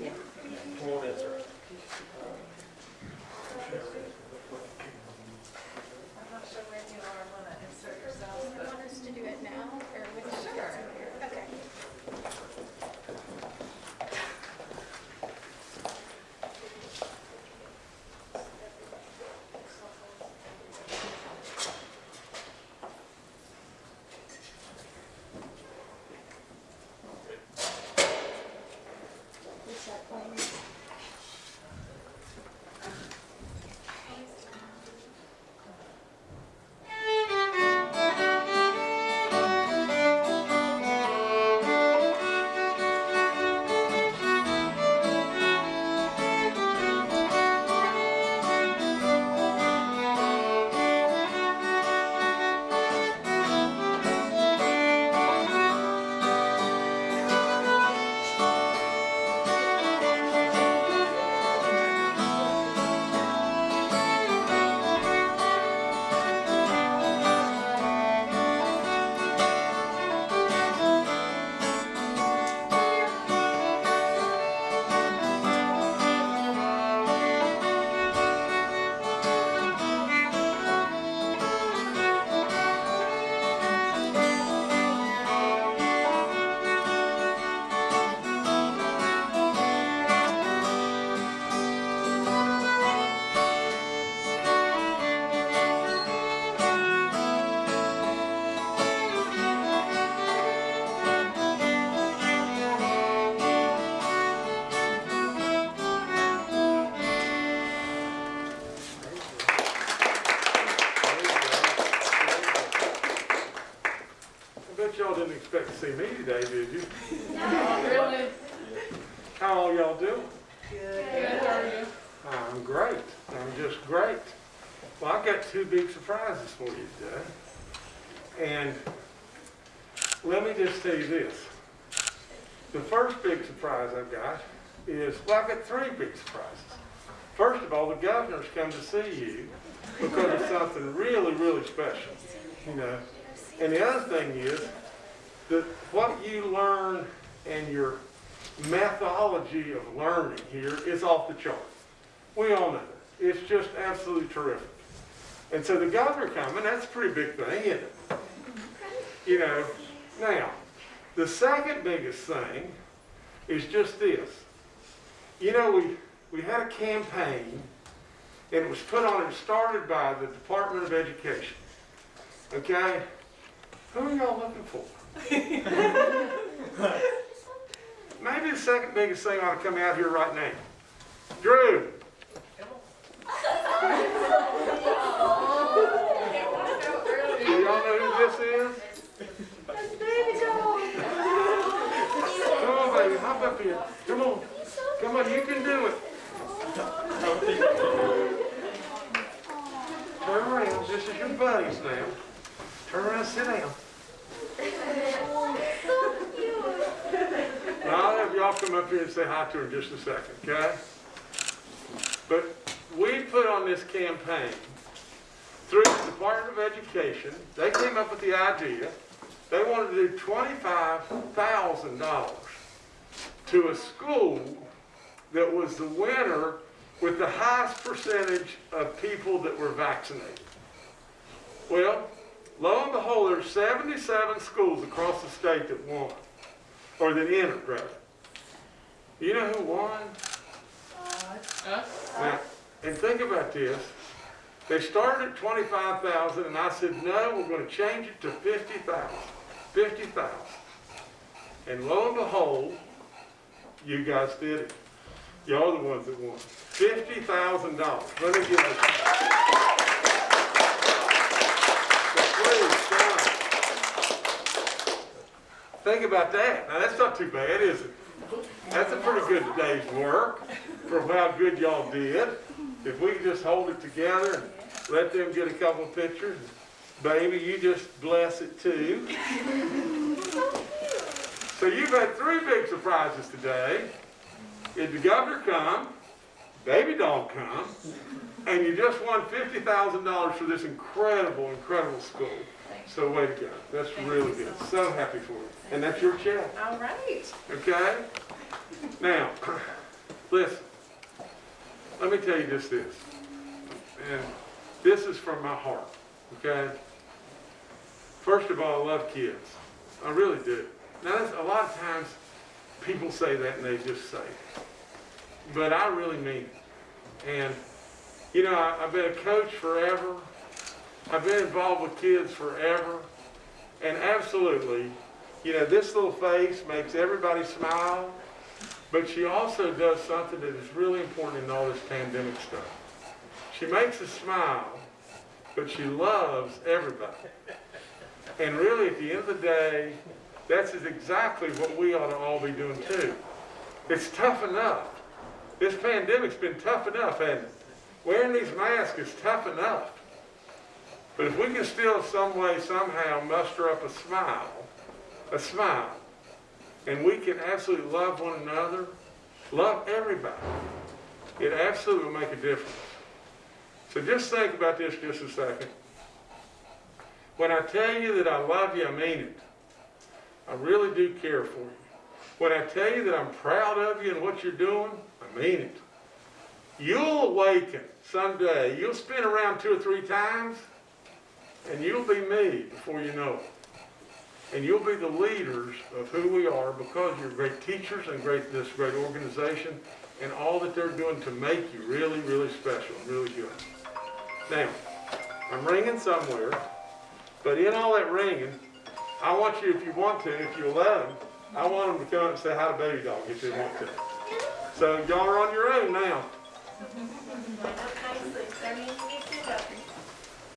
Yeah. See me today, did you? Really? How all y'all doing? Good, how are you? I'm great. I'm just great. Well, I've got two big surprises for you today. And let me just tell you this. The first big surprise I've got is, well, I've got three big surprises. First of all, the governor's come to see you because of something really, really special, you know. And the other thing is that what you learn and your methodology of learning here is off the chart. We all know that. It's just absolutely terrific. And so the governor coming, that's a pretty big thing, isn't it? You know, now, the second biggest thing is just this. You know, we, we had a campaign, and it was put on, and started by the Department of Education. Okay? Who are y'all looking for? Maybe the second biggest thing ought to come out here right now. Drew. Do y'all know who this is? Come on, baby, hop up here. Come on. Come on, you can do it. Turn around. This is your buddies now. Turn around, sit down. I'll have y'all come up here and say hi to her in just a second, okay? But we put on this campaign through the Department of Education. They came up with the idea. They wanted to do $25,000 to a school that was the winner with the highest percentage of people that were vaccinated. Well, lo and behold, there's 77 schools across the state that won, or that entered, rather. You know who won? Us? Now, and think about this. They started at 25,000 and I said, no, we're going to change it to 50,000. 50,000. And lo and behold, you guys did it. Y'all are the ones that won. $50,000. Let me get it. So please, stand. Think about that. Now that's not too bad, is it? That's a pretty good day's work for how good y'all did. If we could just hold it together and let them get a couple pictures, baby, you just bless it too. So you've had three big surprises today. Did the governor come, Baby Dog come, and you just won $50,000 for this incredible, incredible school. So way to go. That's really good. So happy for you. And that's your check. All right. Okay? Now, listen. Let me tell you just this. And this is from my heart. Okay? First of all, I love kids. I really do. Now, that's, a lot of times people say that and they just say it. But I really mean it. And, you know, I, I've been a coach forever. I've been involved with kids forever. And absolutely, you know, this little face makes everybody smile, but she also does something that is really important in all this pandemic stuff. She makes us smile, but she loves everybody. And really, at the end of the day, that's exactly what we ought to all be doing too. It's tough enough. This pandemic's been tough enough, hasn't it? Wearing these masks is tough enough. But if we can still some way, somehow muster up a smile, a smile, and we can absolutely love one another, love everybody, it absolutely will make a difference. So just think about this just a second. When I tell you that I love you, I mean it. I really do care for you. When I tell you that I'm proud of you and what you're doing, I mean it. You'll awaken someday. You'll spin around two or three times, and you'll be me before you know it. And you'll be the leaders of who we are because you're great teachers and great this great organization and all that they're doing to make you really, really special really good. Now, I'm ringing somewhere, but in all that ringing, I want you, if you want to, if you'll let them, I want them to come up and say hi to Baby Dog if they want to. So y'all are on your own now. Thank you. up.